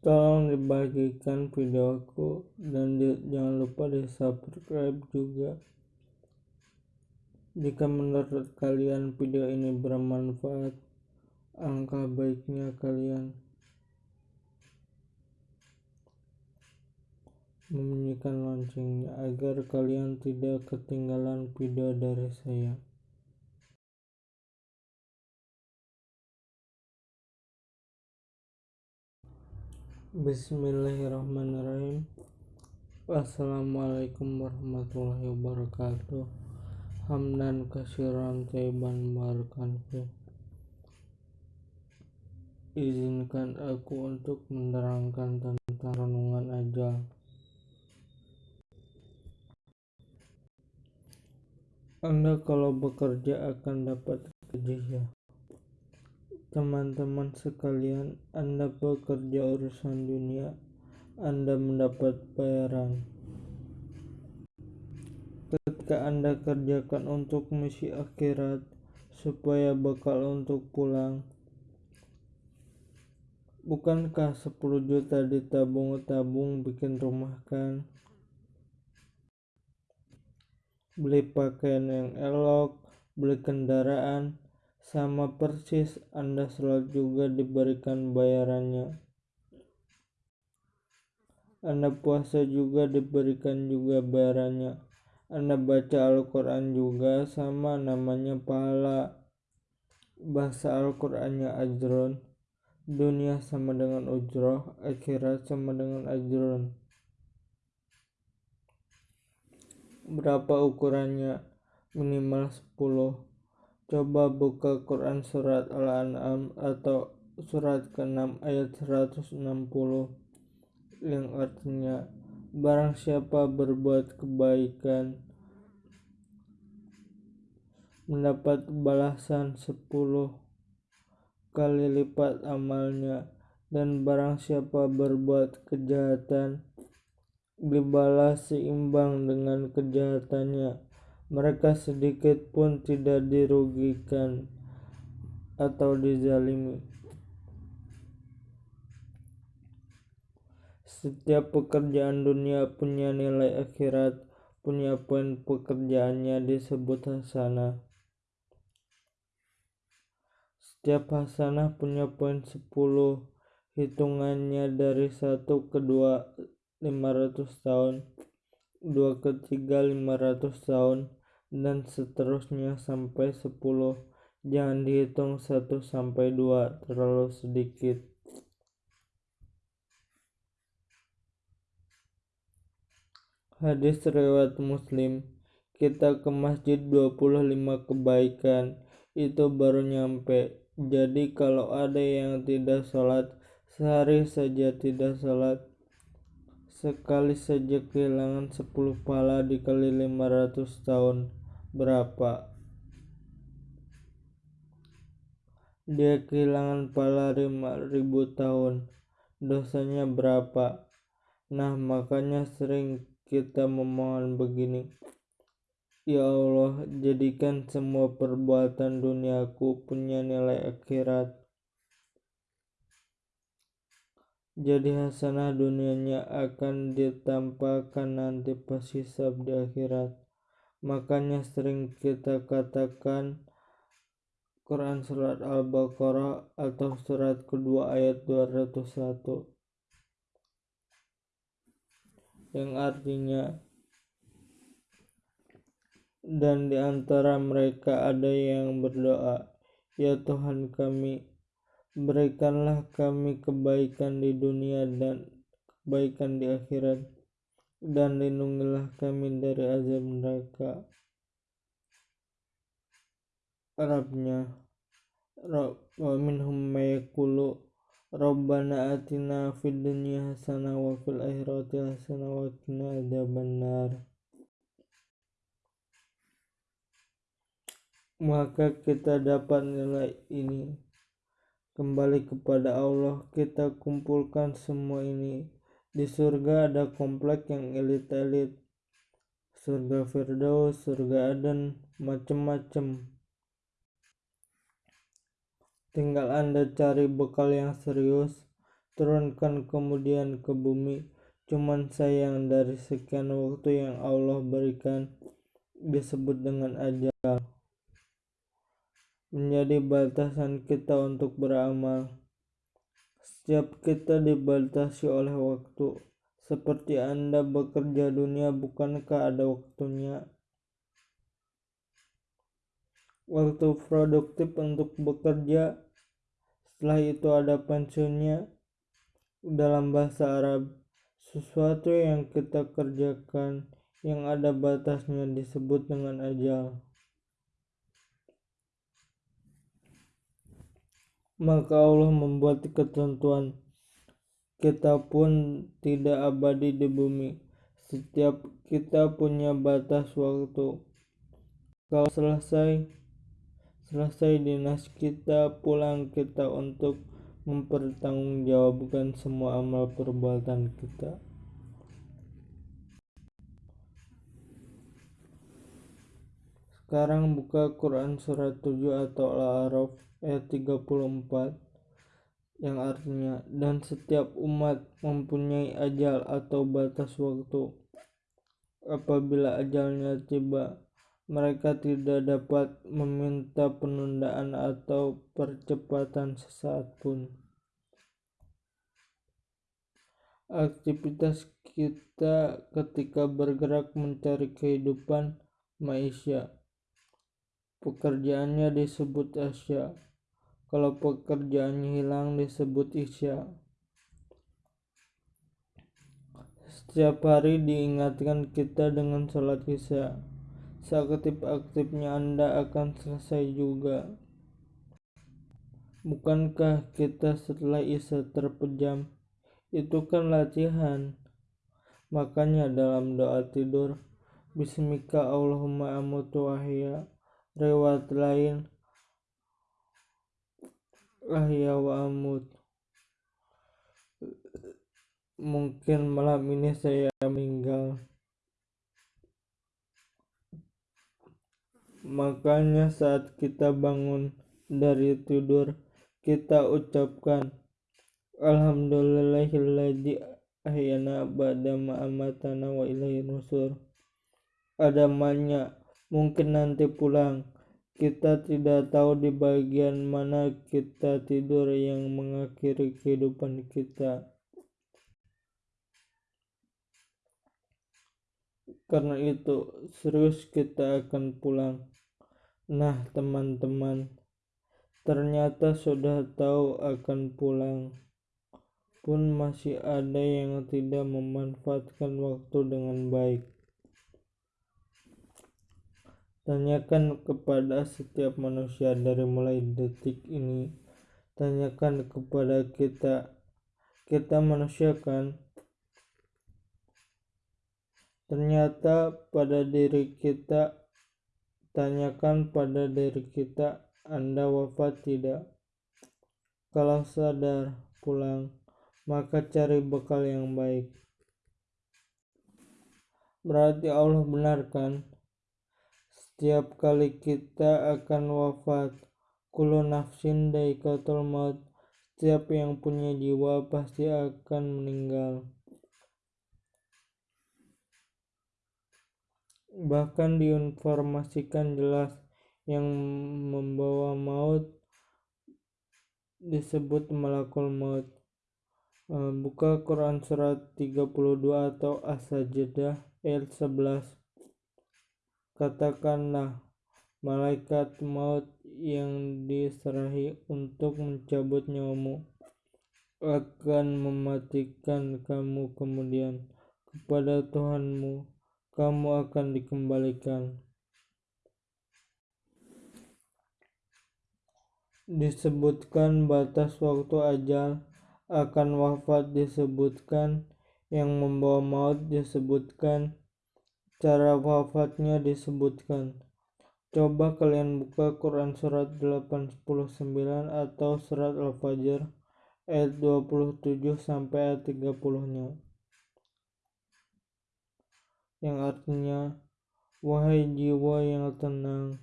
tolong dibagikan videoku dan di, jangan lupa di subscribe juga jika menurut kalian video ini bermanfaat angka baiknya kalian membunyikan loncengnya agar kalian tidak ketinggalan video dari saya. Bismillahirrahmanirrahim. Assalamualaikum warahmatullahi wabarakatuh. Hamdan kasiran taiban barakan Izinkan aku untuk menerangkan tentang renungan ajal. Anda kalau bekerja akan dapat ya. Teman-teman sekalian, Anda bekerja urusan dunia, Anda mendapat bayaran. Ketika Anda kerjakan untuk misi akhirat, supaya bekal untuk pulang, bukankah 10 juta ditabung-tabung bikin rumah kan? beli pakaian yang elok, beli kendaraan, sama persis Anda sholat juga diberikan bayarannya. Anda puasa juga diberikan juga bayarannya. Anda baca Al-Quran juga sama namanya pahala. Bahasa Al-Qurannya ajron. Dunia sama dengan ujroh, akhirat sama dengan ajron. berapa ukurannya minimal 10 coba buka Quran surat Al-An'am atau surat ke-6 ayat 160 yang artinya barang siapa berbuat kebaikan mendapat balasan 10 kali lipat amalnya dan barang siapa berbuat kejahatan dibalas seimbang dengan kejahatannya. Mereka sedikit pun tidak dirugikan atau dizalimi. Setiap pekerjaan dunia punya nilai akhirat, punya poin pekerjaannya disebut hasanah. Setiap hasanah punya poin 10, hitungannya dari 1 ke 2 500 tahun, dua ketiga 500 tahun, dan seterusnya sampai 10. Jangan dihitung 1 sampai 2, terlalu sedikit. Hadis riwayat Muslim, kita ke masjid 25 kebaikan, itu baru nyampe. Jadi kalau ada yang tidak sholat, sehari saja tidak sholat, Sekali saja kehilangan 10 pala dikali 500 tahun. Berapa? Dia kehilangan pala 5000 tahun. Dosanya berapa? Nah, makanya sering kita memohon begini. Ya Allah, jadikan semua perbuatan duniaku punya nilai akhirat jadi hasanah dunianya akan ditampakkan nanti pas hisab di akhirat makanya sering kita katakan Quran surat Al-Baqarah atau surat kedua ayat 201 yang artinya dan di antara mereka ada yang berdoa ya Tuhan kami Berikanlah kami kebaikan di dunia dan kebaikan di akhirat dan lindungilah kami dari azab neraka. Arabnya wa minhum mayakulu Rabbana atina fid dunya hasanah wa fil akhirati hasanah wa qina adzabannar. Maka kita dapat nilai ini kembali kepada Allah kita kumpulkan semua ini di surga ada komplek yang elit-elit surga Firdaus surga Aden macem-macem tinggal anda cari bekal yang serius turunkan kemudian ke bumi. Cuman sayang dari sekian waktu yang Allah berikan disebut dengan ajal. Menjadi batasan kita untuk beramal. Setiap kita dibatasi oleh waktu. Seperti Anda bekerja dunia, bukankah ada waktunya? Waktu produktif untuk bekerja, setelah itu ada pensiunnya. Dalam bahasa Arab, sesuatu yang kita kerjakan yang ada batasnya disebut dengan ajal. Maka Allah membuat ketentuan kita pun tidak abadi di bumi. Setiap kita punya batas waktu. Kalau selesai selesai dinas kita, pulang kita untuk mempertanggungjawabkan semua amal perbuatan kita. Sekarang buka Quran surat 7 atau Al-A'raf ayat 34 yang artinya dan setiap umat mempunyai ajal atau batas waktu. Apabila ajalnya tiba, mereka tidak dapat meminta penundaan atau percepatan sesaat pun. Aktivitas kita ketika bergerak mencari kehidupan maisha. Pekerjaannya disebut asya kalau pekerjaannya hilang disebut isya. Setiap hari diingatkan kita dengan sholat isya. Seaktif-aktifnya Anda akan selesai juga. Bukankah kita setelah isya terpejam? Itu kan latihan. Makanya dalam doa tidur, Bismika Allahumma amutu wahya. Rewat lain, ahya wa amut mungkin malam ini saya meninggal. Makanya saat kita bangun dari tidur kita ucapkan Alhamdulillahilladzi ahyana ba'da amatana wa ilaihi nusur. Ada banyak mungkin nanti pulang kita tidak tahu di bagian mana kita tidur yang mengakhiri kehidupan kita. Karena itu, serius kita akan pulang. Nah, teman-teman, ternyata sudah tahu akan pulang. Pun masih ada yang tidak memanfaatkan waktu dengan baik. Tanyakan kepada setiap manusia dari mulai detik ini. Tanyakan kepada kita. Kita manusia kan? Ternyata pada diri kita tanyakan pada diri kita Anda wafat tidak? Kalau sadar pulang, maka cari bekal yang baik. Berarti Allah benarkan setiap kali kita akan wafat, kulu nafsin daikatul maut. Setiap yang punya jiwa pasti akan meninggal. Bahkan diinformasikan jelas yang membawa maut disebut malakul maut. Eh, buka Quran surat 32 atau As-Sajdah ayat 11 Katakanlah, malaikat maut yang diserahi untuk mencabut nyawamu akan mematikan kamu kemudian kepada Tuhanmu. Kamu akan dikembalikan. Disebutkan batas waktu ajal akan wafat disebutkan yang membawa maut disebutkan Cara wafatnya disebutkan. Coba kalian buka Quran surat 89 atau surat Al-Fajr ayat 27 sampai ayat 30-nya. Yang artinya, wahai jiwa yang tenang,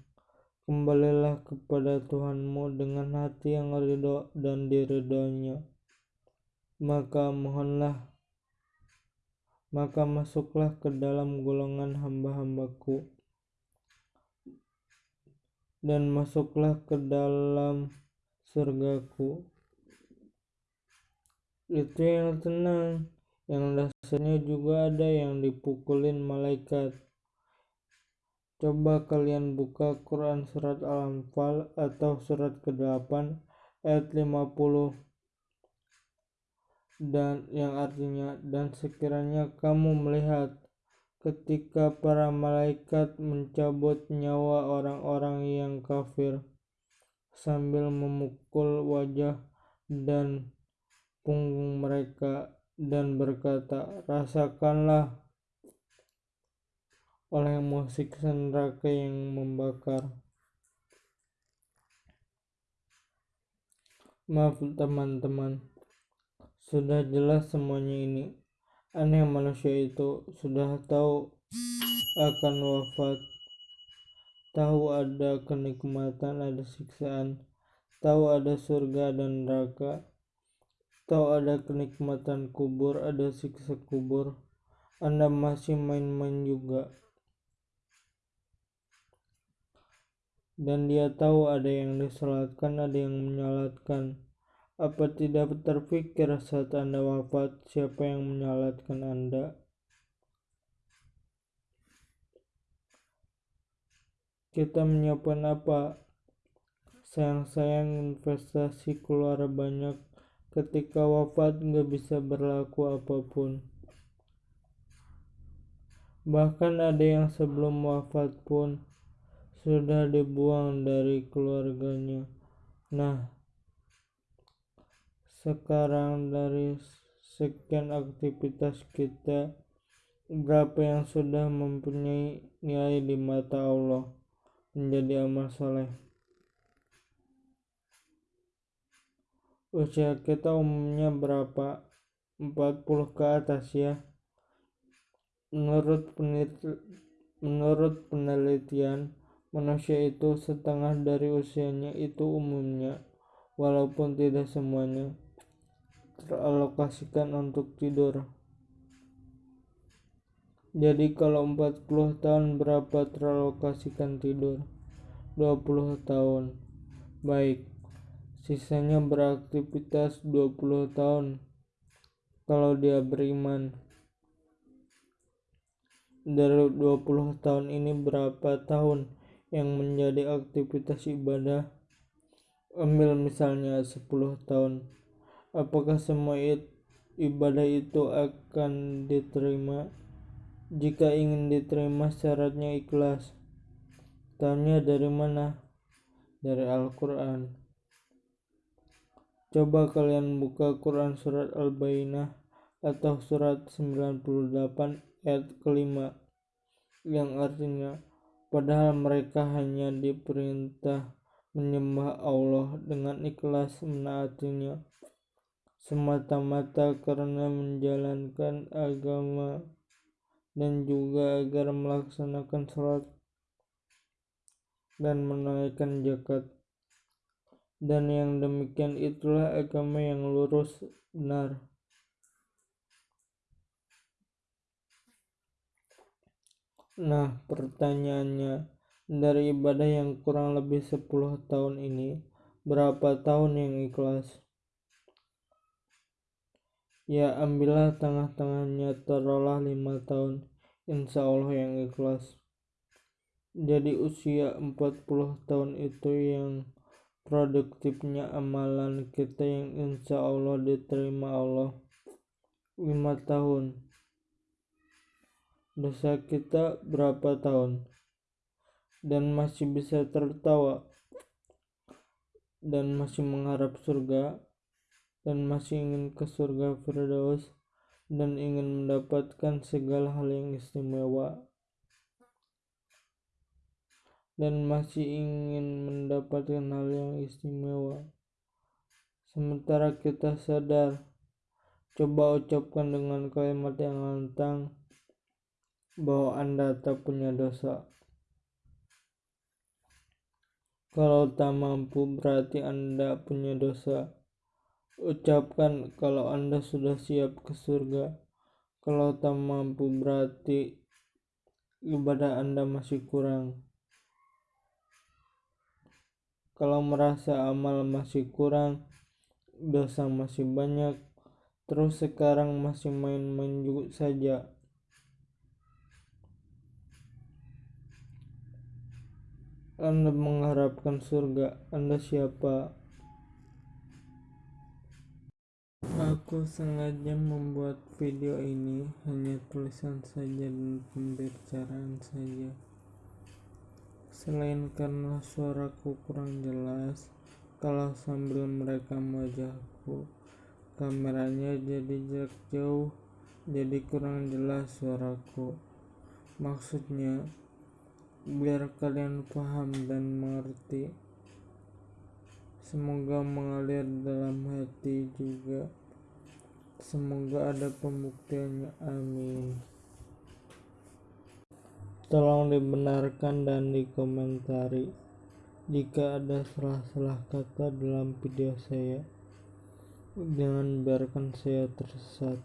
kembalilah kepada Tuhanmu dengan hati yang ridho dan diridhonya. maka mohonlah maka masuklah ke dalam golongan hamba-hambaku. Dan masuklah ke dalam surgaku. Itu yang tenang yang dasarnya juga ada yang dipukulin malaikat. Coba kalian buka Quran surat Al-Anfal atau surat ke-8 ayat 50 dan yang artinya dan sekiranya kamu melihat ketika para malaikat mencabut nyawa orang-orang yang kafir sambil memukul wajah dan punggung mereka dan berkata, "Rasakanlah oleh musik neraka yang membakar." Maaf teman-teman, sudah jelas semuanya ini. Aneh manusia itu sudah tahu akan wafat, tahu ada kenikmatan, ada siksaan, tahu ada surga dan neraka, tahu ada kenikmatan kubur, ada siksa kubur. Anda masih main-main juga. Dan dia tahu ada yang disolatkan, ada yang menyalatkan apa tidak terpikir saat Anda wafat siapa yang menyalatkan Anda? Kita menyiapkan apa? Sayang-sayang investasi keluar banyak ketika wafat nggak bisa berlaku apa pun. Bahkan ada yang sebelum wafat pun sudah dibuang dari keluarganya. Nah, sekarang dari sekian aktivitas kita berapa yang sudah mempunyai nilai di mata Allah menjadi amal soleh usia kita umumnya berapa? 40 ke atas ya. Menurut penelitian, menurut penelitian manusia itu setengah dari usianya itu umumnya walaupun tidak semuanya teralokasikan untuk tidur. Jadi kalau 40 tahun berapa teralokasikan tidur? 20 tahun. Baik. Sisanya beraktivitas 20 tahun. Kalau dia beriman. Dari 20 tahun ini berapa tahun yang menjadi aktivitas ibadah? Ambil misalnya 10 tahun apakah semua ibadah itu akan diterima? Jika ingin diterima syaratnya ikhlas. Tanya dari mana? Dari Al-Quran. Coba kalian buka Quran surat Al-Bainah atau surat 98 ayat kelima yang artinya padahal mereka hanya diperintah menyembah Allah dengan ikhlas menaatinya semata-mata karena menjalankan agama dan juga agar melaksanakan sholat dan menunaikan zakat. Dan yang demikian itulah agama yang lurus benar. Nah pertanyaannya dari ibadah yang kurang lebih 10 tahun ini berapa tahun yang ikhlas Ya ambillah tengah-tengahnya taruhlah lima tahun. Insya Allah yang ikhlas. Jadi usia 40 tahun itu yang produktifnya amalan kita yang insya Allah diterima Allah. Lima tahun. Dosa kita berapa tahun? Dan masih bisa tertawa. Dan masih mengharap surga dan masih ingin ke surga Firdaus dan ingin mendapatkan segala hal yang istimewa. Dan masih ingin mendapatkan hal yang istimewa. Sementara kita sadar coba ucapkan dengan kalimat yang lantang bahwa anda tak punya dosa. Kalau tak mampu berarti anda punya dosa ucapkan kalau Anda sudah siap ke surga. Kalau tak mampu berarti ibadah Anda masih kurang. Kalau merasa amal masih kurang, dosa masih banyak, terus sekarang masih main-main juga saja. Anda mengharapkan surga, Anda siapa? Aku sengaja membuat video ini hanya tulisan saja dan pembicaraan saja. Selain karena suaraku kurang jelas, kalau sambil merekam wajahku, kameranya jadi jarak jauh, jadi kurang jelas suaraku. Maksudnya, biar kalian paham dan mengerti. Semoga mengalir dalam hati juga. Semoga ada pembuktiannya. Amin. Tolong dibenarkan dan dikomentari jika ada salah-salah kata dalam video saya. Jangan biarkan saya tersesat.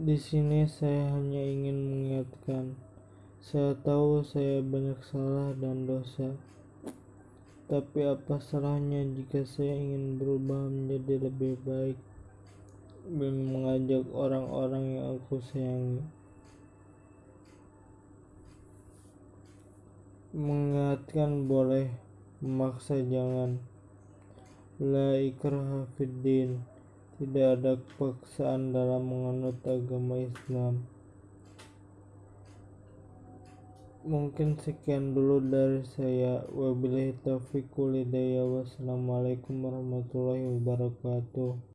Di sini saya hanya ingin mengingatkan, saya tahu saya banyak salah dan dosa. Tapi apa salahnya jika saya ingin berubah menjadi lebih baik? dan mengajak orang-orang yang aku sayangi. Mengingatkan boleh, memaksa jangan. La ikraha. Tidak ada paksaan dalam menganut agama Islam. Mungkin sekian dulu dari saya. Wabillahi taufiq. Wassalamualaikum warahmatullahi wabarakatuh.